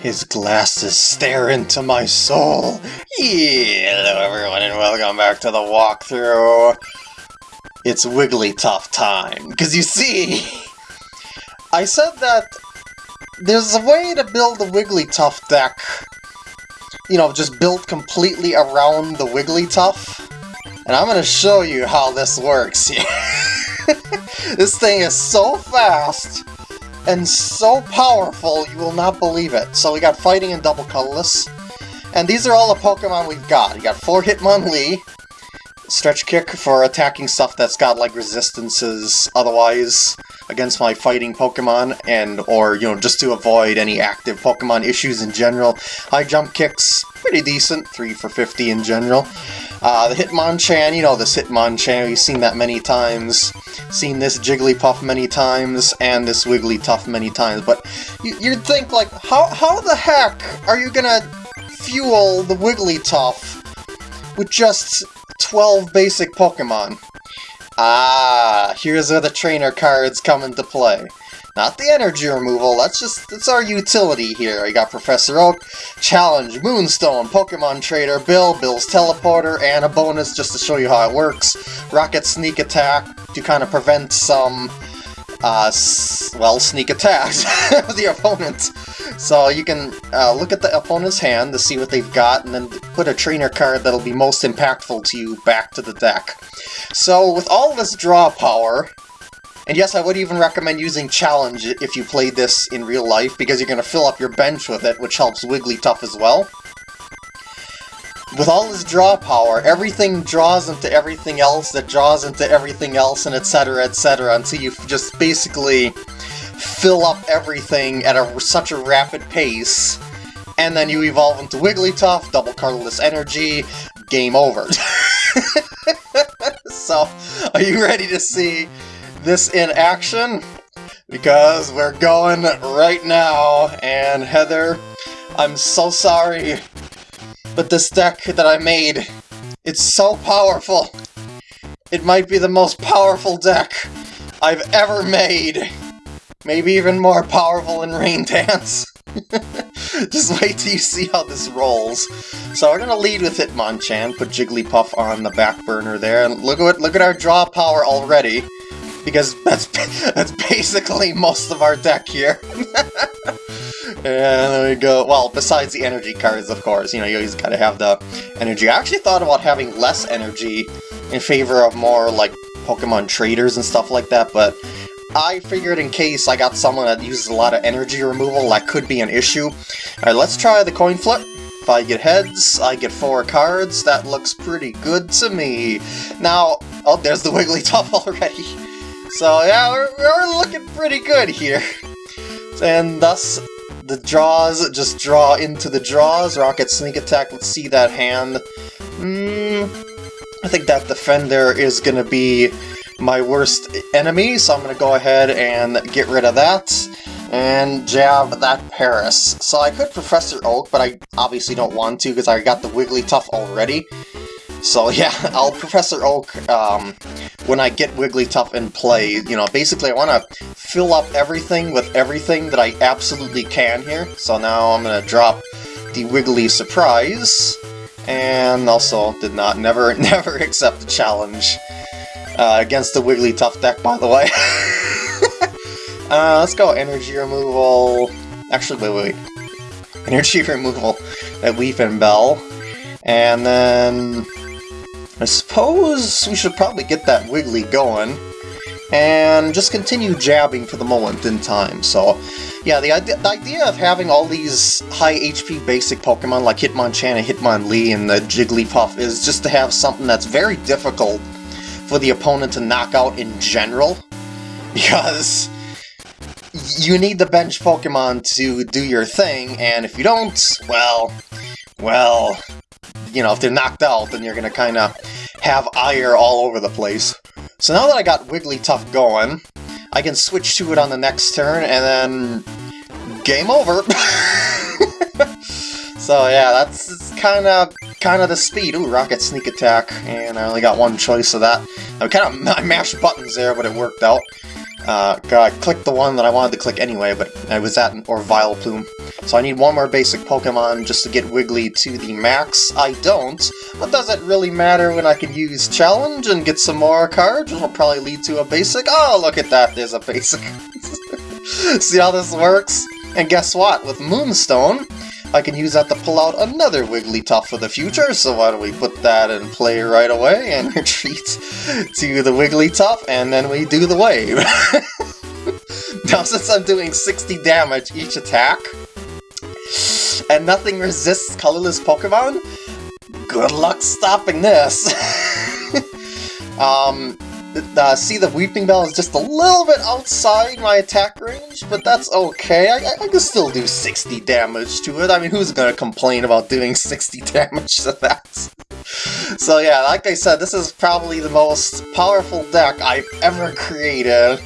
His glasses stare into my soul. Hello everyone and welcome back to the walkthrough. It's Wigglytuff time. Because you see, I said that there's a way to build a Wigglytuff deck, you know, just built completely around the Wigglytuff. And I'm going to show you how this works this thing is so fast and so powerful, you will not believe it. So we got Fighting and Double Colorless. And these are all the Pokemon we've got. We got 4 Hitmonlee, Stretch Kick for attacking stuff that's got like resistances otherwise against my fighting Pokemon, and or, you know, just to avoid any active Pokemon issues in general. High Jump Kicks, pretty decent, 3 for 50 in general. Uh, the Hitmonchan, you know this Hitmonchan, we've seen that many times. Seen this Jigglypuff many times, and this Wigglytuff many times, but you'd think, like, how, how the heck are you gonna fuel the Wigglytuff with just 12 basic Pokemon? Ah, here's where the trainer cards come into play. Not the energy removal, that's just, that's our utility here. I got Professor Oak, Challenge, Moonstone, Pokemon Trader, Bill, Bill's Teleporter, and a bonus just to show you how it works. Rocket Sneak Attack to kind of prevent some, uh, well, sneak attacks the opponent. So you can uh, look at the opponent's hand to see what they've got, and then put a trainer card that'll be most impactful to you back to the deck. So with all this draw power, and yes, I would even recommend using Challenge if you played this in real life, because you're going to fill up your bench with it, which helps Wigglytuff as well. With all his draw power, everything draws into everything else that draws into everything else, and etc, etc, until you just basically fill up everything at a, such a rapid pace, and then you evolve into Wigglytuff, double colorless energy, game over. so, are you ready to see this in action because we're going right now, and Heather, I'm so sorry, but this deck that I made, it's so powerful. It might be the most powerful deck I've ever made. Maybe even more powerful than Rain Dance. Just wait till you see how this rolls. So we're gonna lead with Hitmonchan, put Jigglypuff on the back burner there, and look at look at our draw power already because that's that's basically most of our deck here. and there we go. Well, besides the energy cards, of course, you know, you always gotta have the energy. I actually thought about having less energy in favor of more, like, Pokemon traders and stuff like that, but I figured in case I got someone that uses a lot of energy removal, that could be an issue. Alright, let's try the coin flip. If I get heads, I get four cards. That looks pretty good to me. Now, oh, there's the Wigglytuff already. So yeah, we're, we're looking pretty good here. And thus, the draws just draw into the draws. Rocket Sneak Attack, let's see that hand. Hmm, I think that Defender is going to be my worst enemy, so I'm going to go ahead and get rid of that and jab that Paras. So I could Professor Oak, but I obviously don't want to because I got the Wigglytuff already. So yeah, I'll Professor Oak um, when I get Wigglytuff in play. You know, basically I want to fill up everything with everything that I absolutely can here. So now I'm going to drop the Wiggly Surprise, and also did not, never, never accept the challenge uh, against the Wigglytuff deck, by the way. uh, let's go Energy Removal. Actually, wait, wait. Energy Removal at Weepinbell. And then I suppose we should probably get that Wiggly going, and just continue jabbing for the moment in time. So, yeah, the idea, the idea of having all these high HP basic Pokemon like Hitmonchan and Hitmonlee and the Jigglypuff is just to have something that's very difficult for the opponent to knock out in general, because you need the bench Pokemon to do your thing, and if you don't, well, well, you know, if they're knocked out, then you're going to kind of have ire all over the place. So now that I got Wigglytuff going, I can switch to it on the next turn, and then game over. so yeah, that's kind of kind of the speed. Ooh, Rocket Sneak Attack, and I only got one choice of that. I kind of I mashed buttons there, but it worked out. Uh, God, click the one that I wanted to click anyway, but I was at an Orvile Plume. So I need one more basic Pokemon just to get Wiggly to the max. I don't, but does it really matter when I can use Challenge and get some more cards, which will probably lead to a basic? Oh, look at that, there's a basic. See how this works? And guess what? With Moonstone, I can use that to pull out another Wigglytuff for the future, so why don't we put that in play right away and retreat to the Wigglytuff, and then we do the wave. now since I'm doing 60 damage each attack, and nothing resists colorless Pokemon, good luck stopping this. um, uh, see the Weepinbell is just a little bit outside my attack range, but that's okay. I, I, can still do 60 damage to it. I mean, who's gonna complain about doing 60 damage to that? so yeah, like I said, this is probably the most powerful deck I've ever created,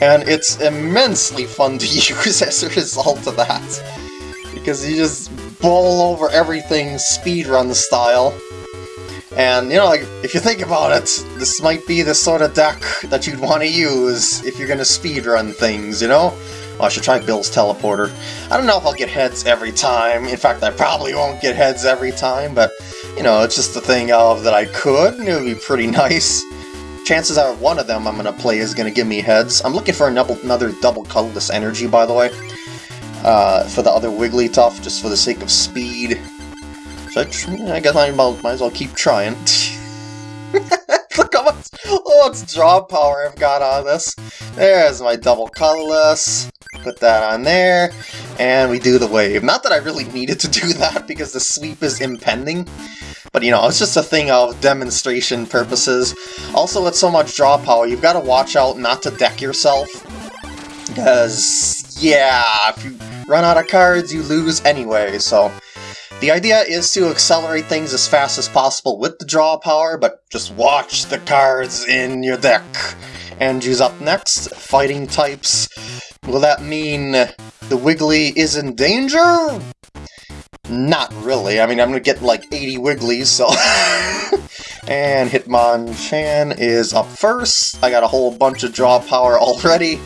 and it's immensely fun to use as a result of that. Because you just bowl over everything speedrun style. And, you know, like, if you think about it, this might be the sort of deck that you'd want to use if you're going to speedrun things, you know? I should try Bill's Teleporter. I don't know if I'll get heads every time. In fact, I probably won't get heads every time, but, you know, it's just a thing of that I could, and it would be pretty nice. Chances are one of them I'm going to play is going to give me heads. I'm looking for another double colorless energy, by the way, uh, for the other Wigglytuff, just for the sake of speed. I guess I might, as well keep trying. Look how much, oh, draw power I've got on this. There's my double colorless. Put that on there, and we do the wave. Not that I really needed to do that because the sweep is impending, but you know, it's just a thing of demonstration purposes. Also, with so much draw power, you've got to watch out not to deck yourself, because, yeah, if you run out of cards, you lose anyway, so the idea is to accelerate things as fast as possible with the draw power, but just watch the cards in your deck. Andrew's up next, fighting types. Will that mean the Wiggly is in danger? Not really. I mean, I'm gonna get like 80 Wigglies, so... and Hitmonchan is up first. I got a whole bunch of draw power already,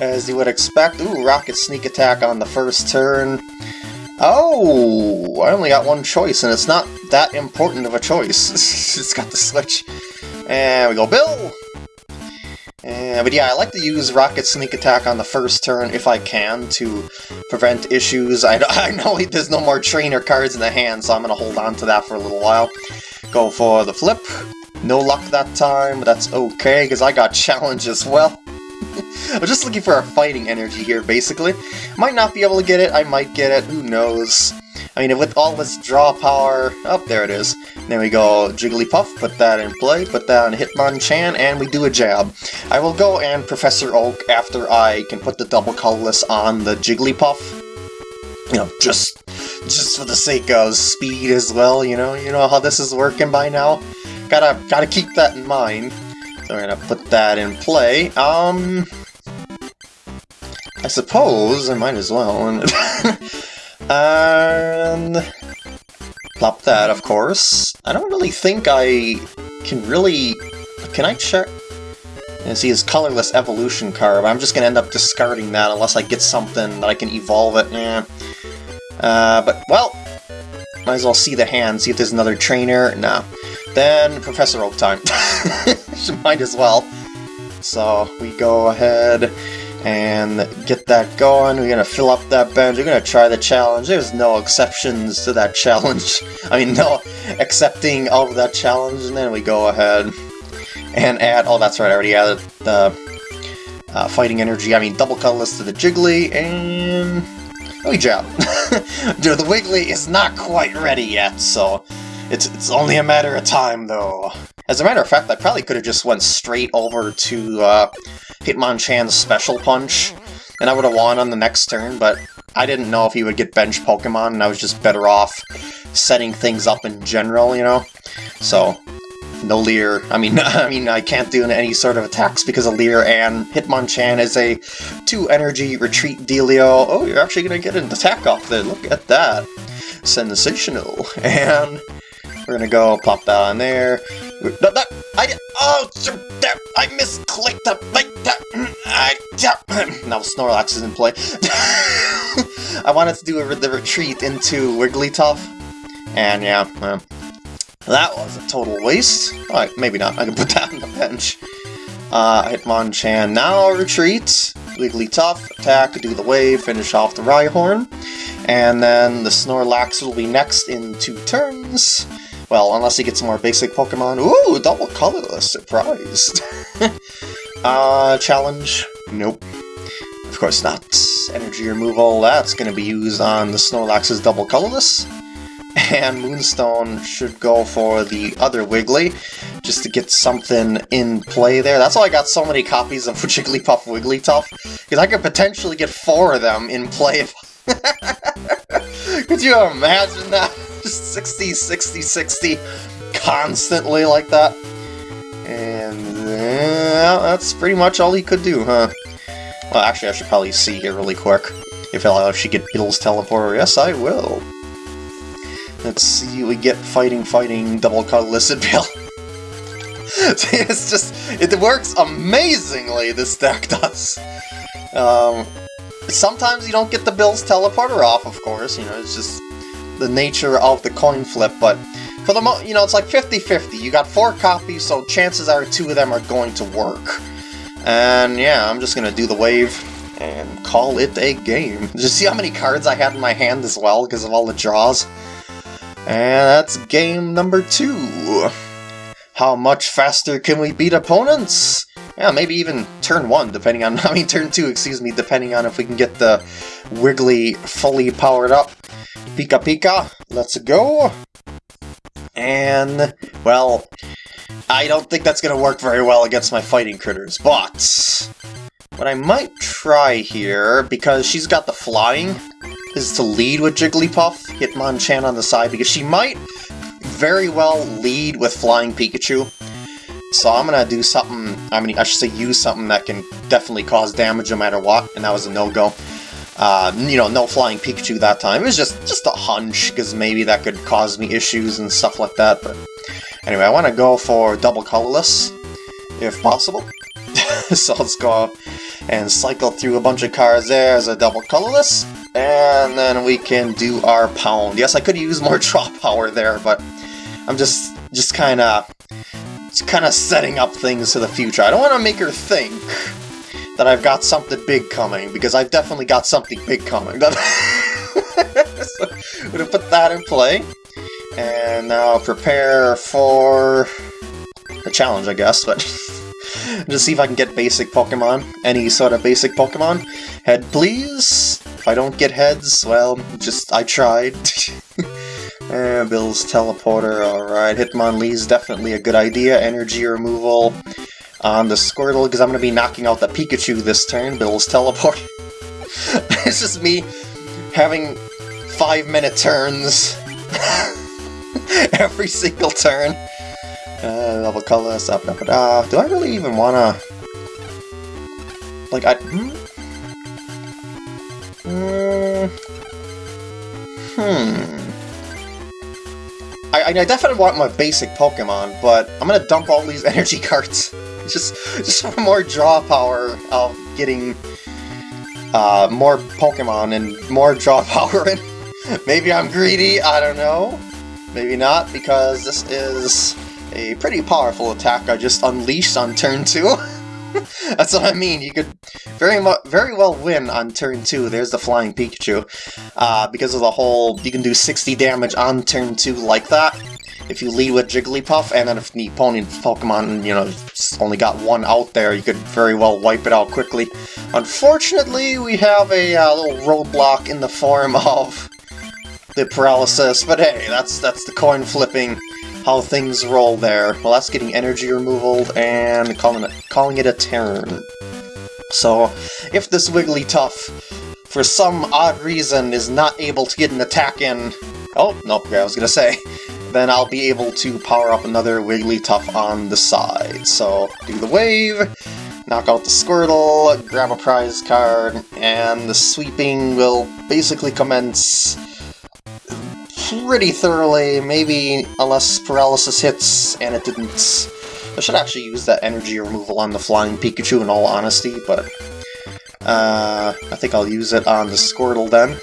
as you would expect. Ooh, Rocket Sneak Attack on the first turn. Oh, I only got one choice, and it's not that important of a choice. it's got the switch. And we go Bill! Eh, but yeah, I like to use Rocket Sneak Attack on the first turn if I can to prevent issues. I, I know there's no more trainer cards in the hand, so I'm going to hold on to that for a little while. Go for the flip. No luck that time, but that's okay, because I got challenge as well. I'm just looking for a fighting energy here, basically. Might not be able to get it, I might get it, who knows. I mean, with all this draw power... Oh, there it is. There we go Jigglypuff, put that in play, put that on Hitmonchan, and we do a jab. I will go and Professor Oak after I can put the double colorless on the Jigglypuff. You know, just just for the sake of speed as well, you know? You know how this is working by now? Gotta, gotta keep that in mind. We're gonna put that in play. Um... I suppose I might as well. and plop that, of course. I don't really think I can really... Can I check? And see his colorless evolution card. I'm just gonna end up discarding that unless I get something that I can evolve it. Yeah. Uh, but, well, might as well see the hand, see if there's another trainer. No. Then Professor Oak time. might as well. So we go ahead and get that going. We're gonna fill up that bench. We're gonna try the challenge. There's no exceptions to that challenge. I mean, no accepting of that challenge. And then we go ahead and add. Oh, that's right. I already added the uh, fighting energy. I mean, double colorless to the Jiggly and we jab. Dude, the Wiggly is not quite ready yet, so it's it's only a matter of time, though. As a matter of fact, I probably could have just went straight over to uh, Hitmonchan's Special Punch, and I would have won on the next turn, but I didn't know if he would get bench Pokemon, and I was just better off setting things up in general, you know? So, no Leer. I mean, I mean, I can't do any sort of attacks because of Leer, and Hitmonchan is a two-energy retreat dealio. Oh, you're actually going to get an attack off there. Look at that. Sensational. And we're to go pop that on there. That, I, oh, that, I misclicked the, like, that, I, now Snorlax is in play. I wanted to do a, the retreat into Wigglytuff, and yeah, well, that was a total waste. Alright, maybe not. I can put that on the bench. Uh, Hitmonchan now retreat. Wigglytuff, attack, do the wave, finish off the Rhyhorn. And then the Snorlax will be next in two turns. Well, unless he gets some more basic Pokemon. Ooh, double colorless, surprised. uh, challenge? Nope. Of course not. Energy removal, that's going to be used on the Snorlax's double colorless. And Moonstone should go for the other Wiggly, just to get something in play there. That's why I got so many copies of Jigglypuff Wigglytuff, because I could potentially get four of them in play. could you imagine that? Just 60, 60, 60, constantly like that. And uh, that's pretty much all he could do, huh? Well, actually, I should probably see here really quick. If I'll actually get Bill's teleporter. Yes, I will. Let's see, we get fighting, fighting, double colorless Bill. it's just, it works amazingly, this deck does. Um, sometimes you don't get the Bill's teleporter off, of course, you know, it's just the nature of the coin flip, but for the mo, you know, it's like 50-50. You got four copies, so chances are two of them are going to work. And yeah, I'm just gonna do the wave and call it a game. Did you see how many cards I had in my hand as well because of all the draws? And that's game number two. How much faster can we beat opponents? Yeah, maybe even turn one, depending on, I mean turn two, excuse me, depending on if we can get the Wiggly fully powered up. Pika Pika, let's go! And, well, I don't think that's going to work very well against my fighting critters, but... What I might try here, because she's got the flying, is to lead with Jigglypuff, Hitmonchan on the side, because she might very well lead with Flying Pikachu. So I'm gonna do something, I mean, I should say use something that can definitely cause damage no matter what, and that was a no-go. Uh, you know, no Flying Pikachu that time. It was just, just a hunch, because maybe that could cause me issues and stuff like that, but... Anyway, I want to go for double colorless, if possible. so let's go and cycle through a bunch of cards there as a double colorless. And then we can do our pound. Yes, I could use more draw power there, but I'm just just kind of kind of setting up things for the future. I don't want to make her think that I've got something big coming, because I've definitely got something big coming. so, I'm to put that in play. And now prepare for a challenge, I guess, but just see if I can get basic Pokemon. Any sort of basic Pokemon. Head, please! If I don't get heads, well, just, I tried. uh, Bill's Teleporter, alright. Hitmonlee's definitely a good idea. Energy removal on the Squirtle, because I'm going to be knocking out the Pikachu this turn. Bill's Teleport. it's just me having five-minute turns. every single turn. Uh, level color, stuff, da, da, Do I really even wanna... Like, I... Hmm? Mm, hmm... I, I definitely want my basic Pokemon, but I'm gonna dump all these energy cards. just, just more draw power of getting uh, more Pokemon and more draw power. Maybe I'm greedy, I don't know. Maybe not, because this is a pretty powerful attack I just unleashed on turn 2. That's what I mean, you could very very well win on turn 2, there's the Flying Pikachu, uh, because of the whole, you can do 60 damage on turn 2 like that, if you lead with Jigglypuff, and then if the opponent Pokemon, you know, only got one out there, you could very well wipe it out quickly. Unfortunately, we have a uh, little roadblock in the form of the paralysis, but hey, that's that's the coin flipping, how things roll there. Well, that's getting energy removal and calling it, calling it a turn. So, if this Wigglytuff, for some odd reason, is not able to get an attack in... Oh, nope, I was gonna say. Then I'll be able to power up another Wigglytuff on the side. So, do the wave, knock out the Squirtle, grab a prize card, and the sweeping will basically commence pretty thoroughly, maybe unless paralysis hits, and it didn't. I should actually use that energy removal on the Flying Pikachu in all honesty, but uh, I think I'll use it on the Squirtle then.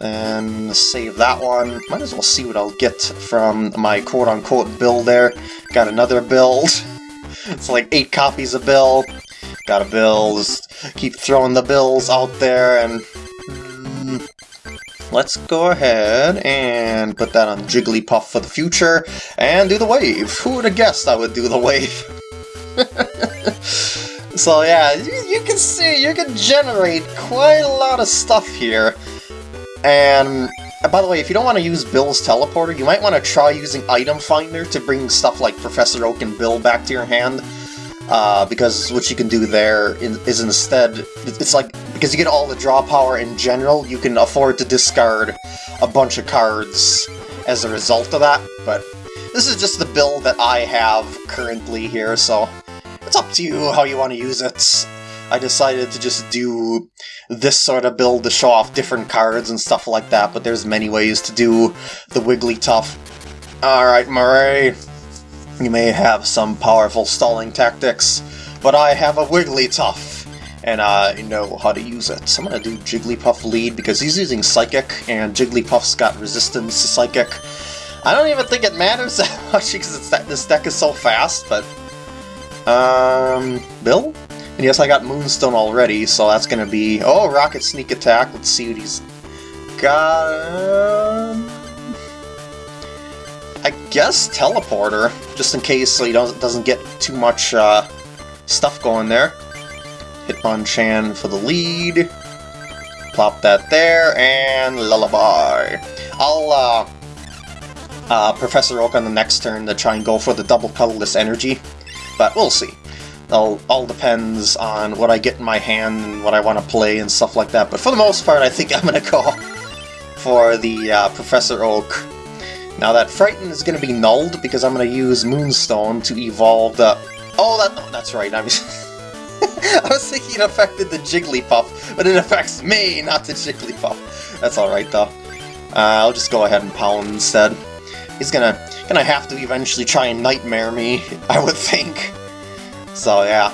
And save that one. Might as well see what I'll get from my quote-unquote build there. Got another build. it's like eight copies of Bill. Got a bill, just keep throwing the bills out there, and... Let's go ahead and put that on Jigglypuff for the future, and do the wave. Who would have guessed I would do the wave? so yeah, you, you can see, you can generate quite a lot of stuff here. And by the way, if you don't want to use Bill's teleporter, you might want to try using Item Finder to bring stuff like Professor Oak and Bill back to your hand. Uh, because what you can do there is instead, it's like, because you get all the draw power in general, you can afford to discard a bunch of cards as a result of that, but this is just the build that I have currently here, so it's up to you how you want to use it. I decided to just do this sort of build to show off different cards and stuff like that, but there's many ways to do the Wigglytuff. Alright, Murray. You may have some powerful stalling tactics, but I have a Wigglytuff, and I know how to use it. So I'm gonna do Jigglypuff lead because he's using Psychic, and Jigglypuff's got resistance to Psychic. I don't even think it matters that much because this deck is so fast, but... Um... Bill? And yes, I got Moonstone already, so that's gonna be... Oh, Rocket Sneak Attack. Let's see what he's got... Um, I guess Teleporter, just in case so he doesn't, doesn't get too much uh, stuff going there. Hitmonchan for the lead. Plop that there, and Lullaby. I'll uh, uh, Professor Oak on the next turn to try and go for the double colorless energy, but we'll see all, all depends on what I get in my hand and what I want to play and stuff like that. But for the most part, I think I'm going to go for the uh, Professor Oak. Now that Frighten is going to be nulled because I'm going to use Moonstone to evolve the... Oh, that, no, that's right. I was, I was thinking it affected the Jigglypuff, but it affects me, not the Jigglypuff. That's alright, though. Uh, I'll just go ahead and pound instead. He's gonna gonna have to eventually try and nightmare me, I would think. So yeah.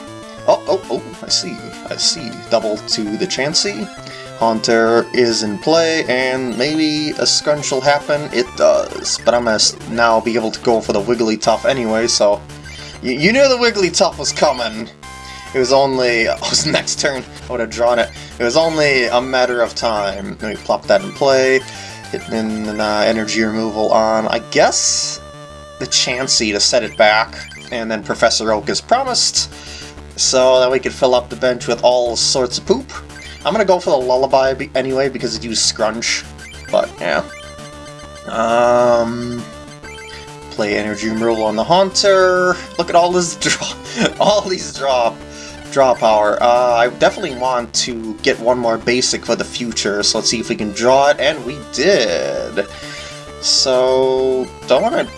Oh, oh, oh, I see, I see. Double to the Chansey. Haunter is in play, and maybe a scrunch will happen. It does, but I'm gonna now be able to go for the Wigglytuff anyway, so... You, you knew the Wigglytuff was coming! It was only... Oh, it was next turn, I would have drawn it. It was only a matter of time. Let me plop that in play. Hitting uh, energy removal on, I guess, the Chansey to set it back and then Professor Oak is promised, so that we could fill up the bench with all sorts of poop. I'm gonna go for the Lullaby anyway, because it used Scrunch, but yeah. Um, play Energy Removal on the Haunter. Look at all this draw, all these draw, draw power. Uh, I definitely want to get one more basic for the future, so let's see if we can draw it, and we did. So, don't want to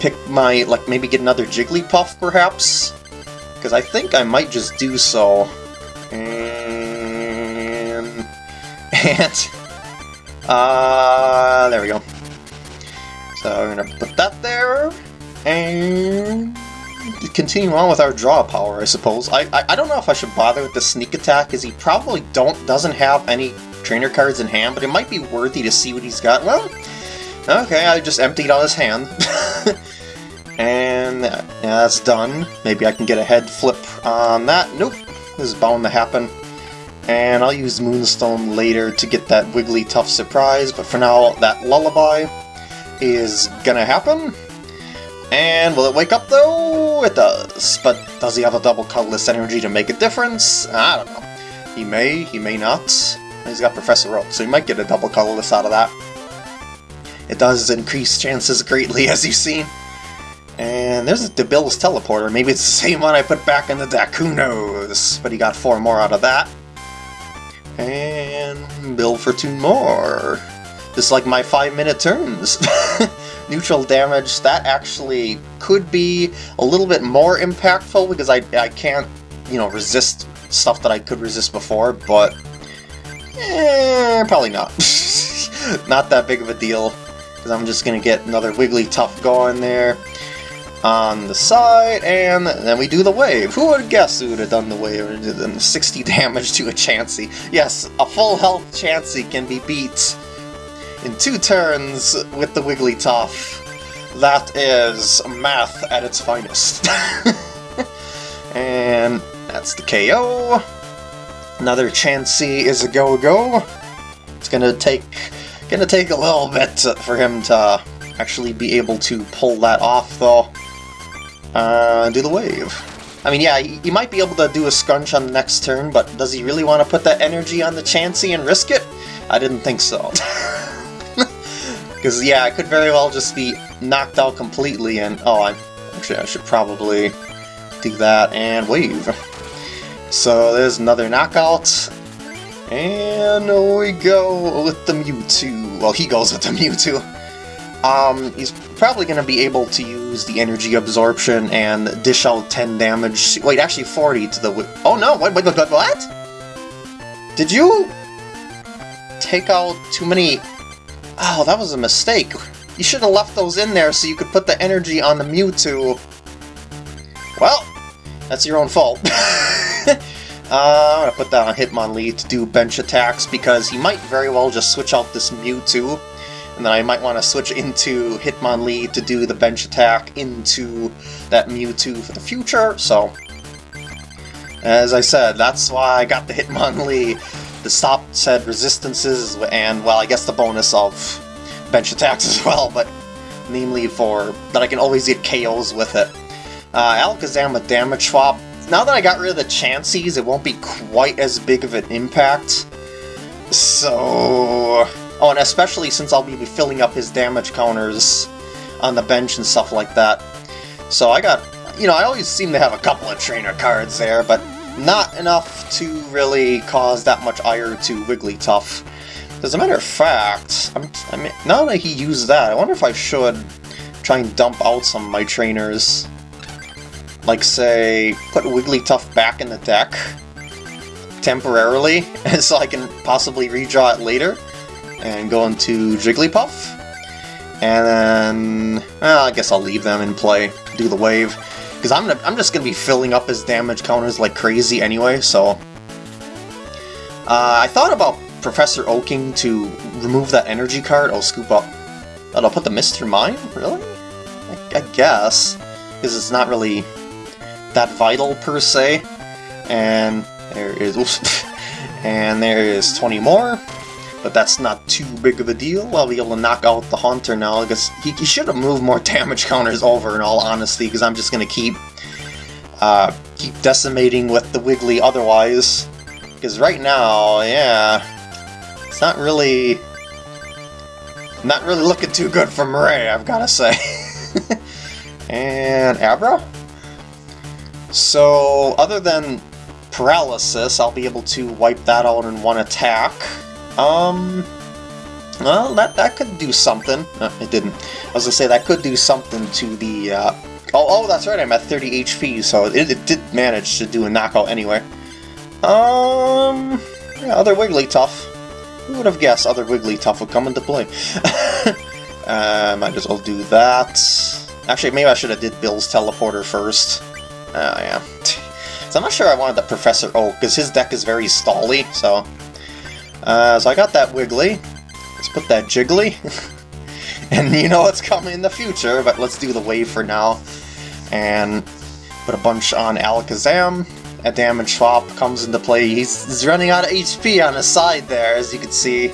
pick my, like, maybe get another Jigglypuff, perhaps? Because I think I might just do so. And... And... Uh, there we go. So we're gonna put that there, and continue on with our draw power, I suppose. I, I, I don't know if I should bother with the sneak attack, as he probably don't doesn't have any trainer cards in hand, but it might be worthy to see what he's got. Well, Okay, I just emptied out his hand. and yeah, that's done. Maybe I can get a head flip on that. Nope, this is bound to happen. And I'll use Moonstone later to get that Wigglytuff surprise, but for now, that Lullaby is gonna happen. And will it wake up though? It does. But does he have a double colorless energy to make a difference? I don't know. He may, he may not. He's got Professor Oak, so he might get a double colorless out of that. It does increase chances greatly, as you've seen. And there's the Bill's teleporter. Maybe it's the same one I put back in the deck. Who knows? But he got four more out of that. And Bill for two more. Just like my five-minute turns. Neutral damage, that actually could be a little bit more impactful because I, I can't, you know, resist stuff that I could resist before, but eh, probably not. not that big of a deal because I'm just going to get another Wigglytuff going there. on the side, and then we do the wave. Who would have guessed who would have done the wave and did 60 damage to a Chansey? Yes, a full health Chansey can be beat in two turns with the Wigglytuff. That is math at its finest. and that's the KO. Another Chansey is a go-go. It's gonna take gonna take a little bit for him to actually be able to pull that off, though. Uh, do the wave. I mean, yeah, he, might be able to do a scrunch on the next turn, but does he really want to put that energy on the Chansey and risk it? I didn't think so. Because, yeah, I could very well just be knocked out completely, and... Oh, I, actually, I should probably do that and wave. So there's another knockout. And we go with the Mewtwo. Well, he goes with the Mewtwo. Um, he's probably going to be able to use the energy absorption and dish out 10 damage. Wait, actually 40 to the... Oh no, wait, wait, what? Did you take out too many... Oh, that was a mistake. You should have left those in there so you could put the energy on the Mewtwo. Well, that's your own fault. uh, I'm going to put that on Hitmonlee to do bench attacks because he might very well just switch out this Mewtwo and then I might want to switch into Hitmonlee to do the bench attack into that Mewtwo for the future, so... As I said, that's why I got the Hitmonlee, the stop said resistances, and, well, I guess the bonus of bench attacks as well, but namely for that I can always get KOs with it. Uh, Alakazam with Damage Swap. Now that I got rid of the Chanseys, it won't be quite as big of an impact. So... Oh, and especially since I'll be filling up his damage counters on the bench and stuff like that. So I got, you know, I always seem to have a couple of trainer cards there, but not enough to really cause that much ire to Wigglytuff. As a matter of fact, I'm, I mean, now that he used that, I wonder if I should try and dump out some of my trainers. Like, say, put Wigglytuff back in the deck temporarily, so I can possibly redraw it later and go into Jigglypuff. And then, well, I guess I'll leave them in play, do the wave. Because I'm, I'm just going to be filling up his damage counters like crazy anyway, so... Uh, I thought about Professor Oaking to remove that energy card. I'll scoop up. Oh, I'll put the Mr. Mime? Really? I, I guess. Because it's not really that vital, per se. And there is... And there is 20 more but that's not too big of a deal. I'll be able to knock out the Haunter now, because he, he should have moved more damage counters over, in all honesty, because I'm just going to keep uh, keep decimating with the Wiggly otherwise. Because right now, yeah, it's not really not really looking too good for Murray, I've got to say. and Abra? So, other than Paralysis, I'll be able to wipe that out in one attack. Um, well, that, that could do something. No, it didn't. I was gonna say, that could do something to the, uh... Oh, oh, that's right, I'm at 30 HP, so it, it did manage to do a knockout anyway. Um... Yeah, other Wigglytuff. Who would have guessed other Wigglytuff would come into play? uh, might as well do that. Actually, maybe I should have did Bill's Teleporter first. Oh, yeah. So I'm not sure I wanted the Professor Oak, because his deck is very stally, so... Uh, so I got that Wiggly. Let's put that Jiggly. and you know what's coming in the future, but let's do the wave for now. And put a bunch on Alakazam. A damage swap comes into play. He's, he's running out of HP on his side there, as you can see.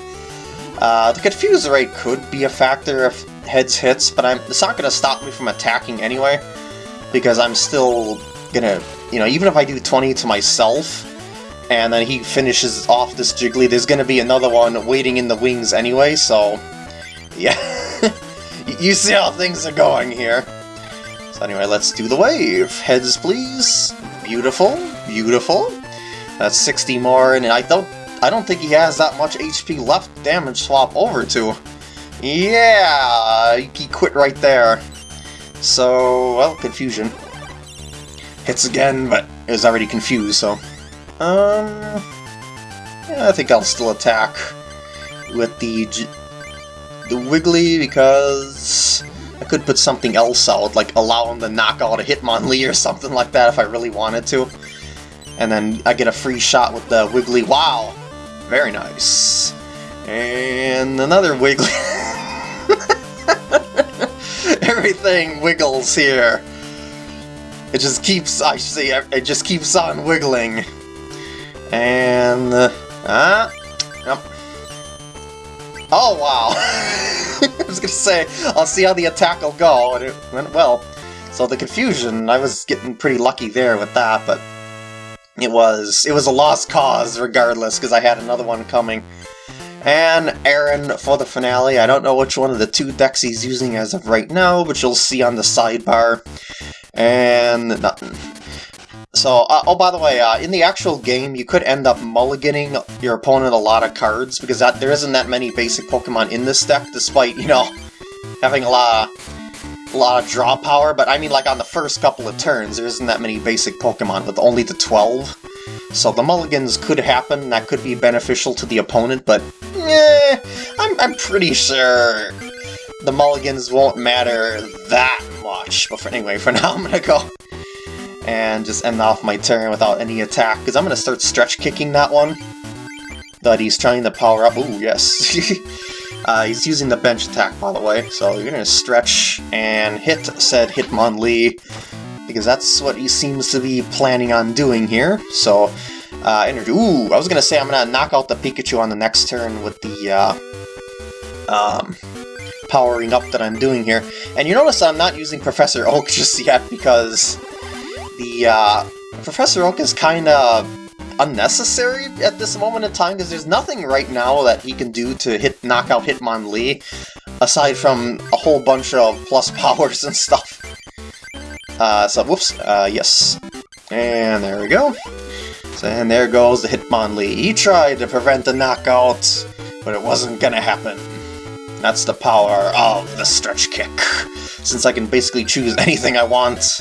Uh, the confuse rate could be a factor if heads hits, but I'm, it's not going to stop me from attacking anyway, because I'm still going to, you know, even if I do 20 to myself, and then he finishes off this Jiggly. There's gonna be another one waiting in the wings anyway, so... Yeah. you see how things are going here. So anyway, let's do the wave. Heads, please. Beautiful. Beautiful. That's 60 more, and I don't I don't think he has that much HP left damage swap over to. Yeah, he quit right there. So, well, confusion. Hits again, but it was already confused, so um, yeah, I think I'll still attack with the the Wiggly because I could put something else out, like allow him to knock out a Hitmonlee or something like that if I really wanted to. And then I get a free shot with the Wiggly Wow. Very nice. And another Wiggly. Everything wiggles here. It just keeps, I see, it just keeps on wiggling. And, uh, ah, yep. Oh, wow. I was gonna say, I'll see how the attack will go, and it went well. So the confusion, I was getting pretty lucky there with that, but it was it was a lost cause regardless, because I had another one coming. And Aaron for the finale. I don't know which one of the two decks he's using as of right now, but you'll see on the sidebar. And nothing. So, uh, oh, by the way, uh, in the actual game, you could end up mulliganing your opponent a lot of cards, because that, there isn't that many basic Pokemon in this deck, despite, you know, having a lot of, a lot of draw power, but I mean, like, on the first couple of turns, there isn't that many basic Pokemon, with only the 12. So the mulligans could happen, that could be beneficial to the opponent, but, eh, I'm, I'm pretty sure the mulligans won't matter that much. But for, anyway, for now, I'm gonna go and just end off my turn without any attack, because I'm going to start stretch kicking that one that he's trying to power up. Ooh, yes. uh, he's using the bench attack, by the way, so you're going to stretch and hit said Hitmonlee, because that's what he seems to be planning on doing here. So, uh, energy. Ooh, I was going to say I'm going to knock out the Pikachu on the next turn with the, uh, um, powering up that I'm doing here. And you notice I'm not using Professor Oak just yet because the uh, Professor Oak is kind of unnecessary at this moment in time because there's nothing right now that he can do to hit knock out Hitmonlee aside from a whole bunch of plus powers and stuff. Uh, so, whoops, uh, yes. And there we go. So, and there goes the Hitmonlee. He tried to prevent the knockout, but it wasn't gonna happen. That's the power of the stretch kick. Since I can basically choose anything I want,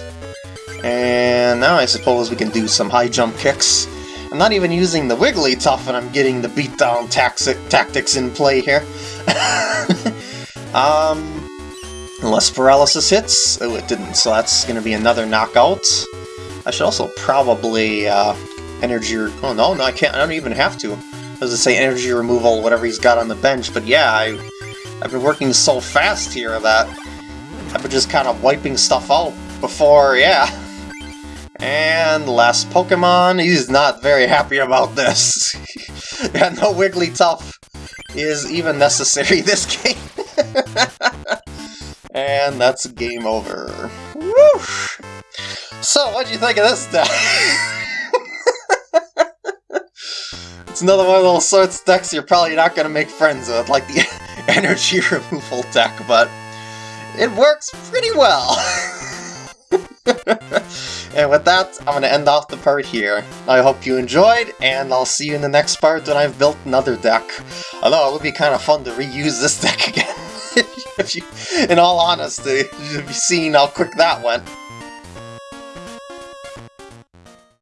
and now I suppose we can do some high jump kicks. I'm not even using the Wigglytuff and I'm getting the beatdown tactics in play here. um, unless paralysis hits. Oh, it didn't, so that's going to be another knockout. I should also probably uh, energy... Oh, no, no, I can't. I don't even have to. I was to say energy removal, whatever he's got on the bench, but yeah, I, I've been working so fast here that I've been just kind of wiping stuff out before, yeah. And last Pokemon, he's not very happy about this. yeah, no Wigglytuff is even necessary this game. and that's game over. Woof! So, what'd you think of this deck? it's another one of those sorts of decks you're probably not going to make friends with, like the energy removal deck, but it works pretty well. and with that, I'm going to end off the part here. I hope you enjoyed, and I'll see you in the next part when I've built another deck. Although it would be kind of fun to reuse this deck again. you, in all honesty, you've seen how quick that went.